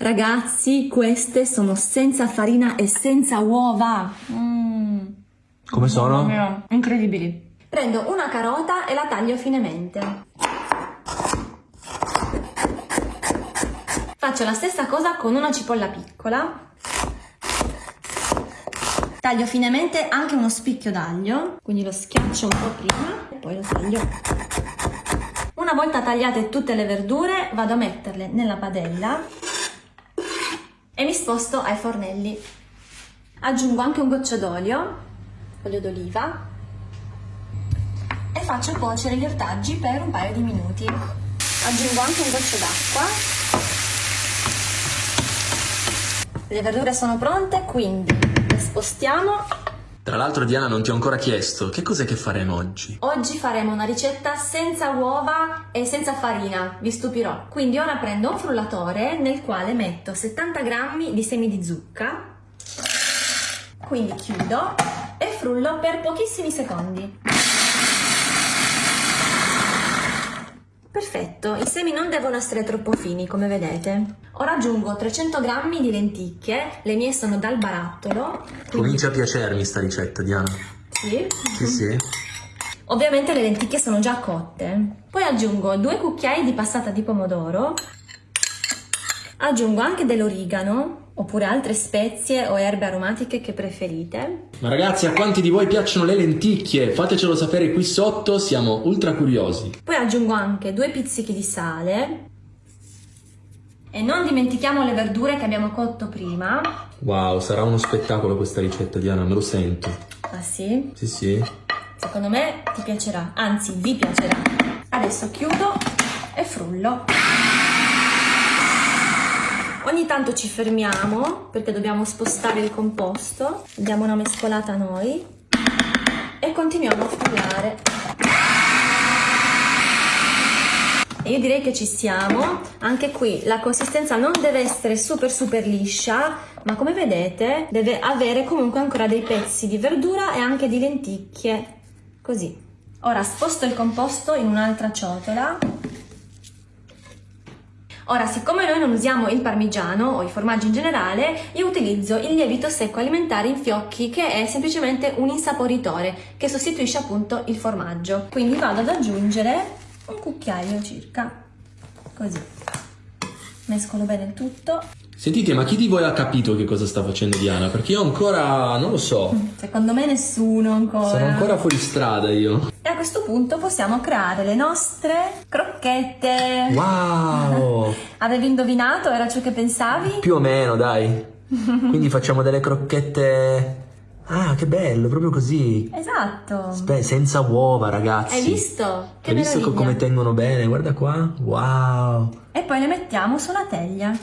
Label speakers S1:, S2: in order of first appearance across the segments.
S1: Ragazzi, queste sono senza farina e senza uova. Mm.
S2: Come sono?
S1: Mia, incredibili. Prendo una carota e la taglio finemente. Faccio la stessa cosa con una cipolla piccola. Taglio finemente anche uno spicchio d'aglio, quindi lo schiaccio un po' prima e poi lo taglio. Una volta tagliate tutte le verdure vado a metterle nella padella e mi sposto ai fornelli. Aggiungo anche un goccio d'olio, olio d'oliva e faccio cuocere gli ortaggi per un paio di minuti. Aggiungo anche un goccio d'acqua. Le verdure sono pronte, quindi le spostiamo
S2: Tra l'altro Diana non ti ho ancora chiesto, che cos'è che faremo oggi?
S1: Oggi faremo una ricetta senza uova e senza farina, vi stupirò. Quindi ora prendo un frullatore nel quale metto 70 g di semi di zucca, quindi chiudo e frullo per pochissimi secondi. Perfetto, i semi non devono essere troppo fini come vedete. Ora aggiungo 300 g di lenticchie, le mie sono dal barattolo. quindi-
S2: Comincia a piacermi sta ricetta, Diana.
S1: Sì.
S2: Sì, sì.
S1: Ovviamente le lenticchie sono già cotte. Poi aggiungo due cucchiai di passata di pomodoro. Aggiungo anche dell'origano oppure altre spezie o erbe aromatiche che preferite.
S2: Ma ragazzi, a quanti di voi piacciono le lenticchie? Fatecelo sapere qui sotto, siamo ultra curiosi.
S1: Poi aggiungo anche due pizzichi di sale. E non dimentichiamo le verdure che abbiamo cotto prima.
S2: Wow, sarà uno spettacolo questa ricetta, Diana, me lo sento.
S1: Ah sì?
S2: Sì, sì.
S1: Secondo me ti piacerà, anzi vi piacerà. Adesso chiudo e frullo. Ogni tanto ci fermiamo perché dobbiamo spostare il composto, diamo una mescolata noi. E continuiamo a frullare. Io direi che ci siamo, anche qui la consistenza non deve essere super super liscia, ma come vedete deve avere comunque ancora dei pezzi di verdura e anche di lenticchie, così. Ora sposto il composto in un'altra ciotola Ora, siccome noi non usiamo il parmigiano o i formaggi in generale, io utilizzo il lievito secco alimentare in fiocchi, che è semplicemente un insaporitore che sostituisce appunto il formaggio. Quindi vado ad aggiungere un cucchiaio circa, così. Mescolo bene il tutto.
S2: Sentite, ma chi di voi ha capito che cosa sta facendo Diana? Perché io ancora non lo so.
S1: Secondo me nessuno ancora.
S2: Sono ancora fuori strada io.
S1: E a questo punto possiamo creare le nostre crocchette.
S2: Wow!
S1: Avevi indovinato? Era ciò che pensavi?
S2: Più o meno, dai. Quindi facciamo delle crocchette. Ah, che bello, proprio così.
S1: Esatto.
S2: Spe- senza uova, ragazzi.
S1: Hai visto? Che
S2: Hai visto
S1: meraviglia.
S2: come tengono bene? Guarda qua. Wow.
S1: E poi le mettiamo sulla teglia.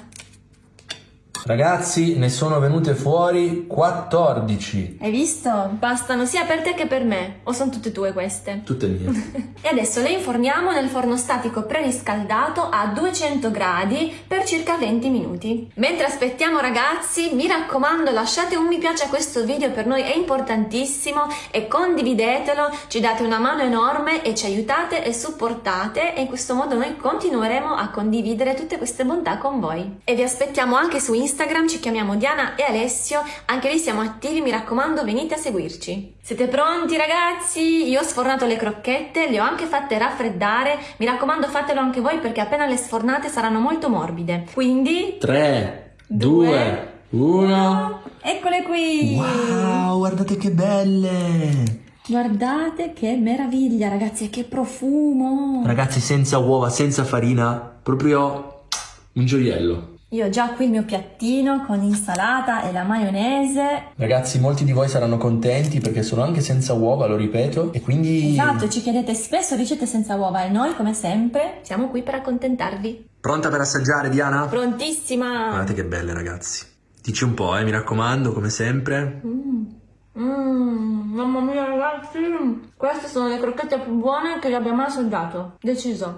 S2: Ragazzi, ne sono venute fuori 14.
S1: Hai visto? Bastano sia per te che per me. O sono tutte tue queste?
S2: Tutte mie.
S1: E adesso le inforniamo nel forno statico preriscaldato a 200 gradi per circa 20 minuti. Mentre aspettiamo ragazzi, mi raccomando lasciate un mi piace a questo video, per noi è importantissimo e condividetelo, ci date una mano enorme e ci aiutate e supportate e in questo modo noi continueremo a condividere tutte queste bontà con voi. E vi aspettiamo anche su Instagram, ci chiamiamo Diana e Alessio, anche lì siamo attivi, mi raccomando venite a seguirci. Siete pronti ragazzi? Io ho sfornato le crocchette, le ho anche fatte raffreddare, mi raccomando fatelo anche voi perché appena le sfornate saranno molto morbide. Quindi...
S2: 3,
S1: Due,
S2: 2, 1.
S1: Eccole qui!
S2: Wow, guardate che belle.
S1: Guardate che meraviglia ragazzi e che profumo!
S2: Ragazzi, senza uova, senza farina, proprio un gioiello.
S1: Io ho già qui il mio piattino con l'insalata e la maionese.
S2: Ragazzi, molti di voi saranno contenti perché sono anche senza uova, lo ripeto, e quindi...
S1: Esatto, ci chiedete spesso ricette senza uova e noi, come sempre, siamo qui per accontentarvi.
S2: Pronta per assaggiare, Diana?
S1: Prontissima!
S2: Guardate che belle, ragazzi. Dici un po', eh, mi raccomando, come sempre.
S1: Mmm, mm, mamma mia ragazzi, queste sono le crocchette più buone che vi abbia mai assaggiato, deciso.